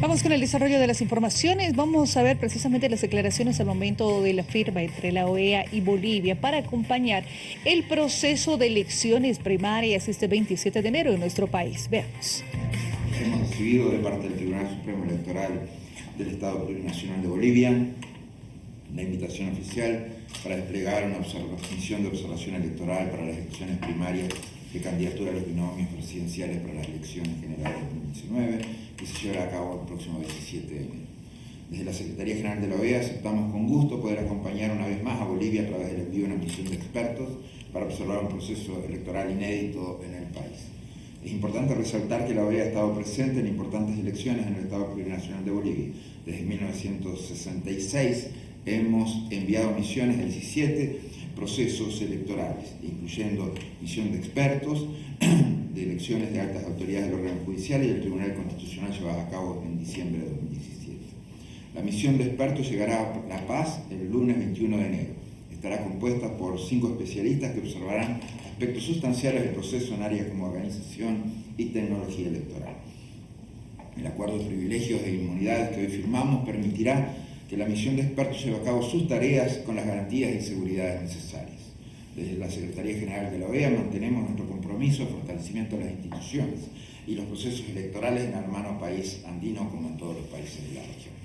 Vamos con el desarrollo de las informaciones. Vamos a ver precisamente las declaraciones al momento de la firma entre la OEA y Bolivia para acompañar el proceso de elecciones primarias este 27 de enero en nuestro país. Veamos. Hemos recibido de parte del Tribunal Supremo Electoral del Estado Plurinacional de Bolivia la invitación oficial para desplegar una misión de observación electoral para las elecciones primarias de candidatura a los binomios presidenciales para las elecciones generales de 2019 que llevará a cabo el próximo 17 de enero. Desde la Secretaría General de la OEA aceptamos con gusto poder acompañar una vez más a Bolivia a través del envío de una misión de expertos para observar un proceso electoral inédito en el país. Es importante resaltar que la OEA ha estado presente en importantes elecciones en el Estado Plurinacional de Bolivia. Desde 1966 hemos enviado misiones en 17 procesos electorales, incluyendo misión de expertos, de elecciones de altas autoridades del órgano judicial y del Tribunal Constitucional llevadas a cabo en diciembre de 2017. La misión de expertos llegará a La Paz el lunes 21 de enero. Estará compuesta por cinco especialistas que observarán aspectos sustanciales del proceso en áreas como organización y tecnología electoral. El acuerdo de privilegios e inmunidades que hoy firmamos permitirá que la misión de expertos lleve a cabo sus tareas con las garantías y seguridades necesarias. Desde la Secretaría General de la OEA mantenemos nuestro compromiso de fortalecimiento de las instituciones y los procesos electorales en el hermano país andino como en todos los países de la región.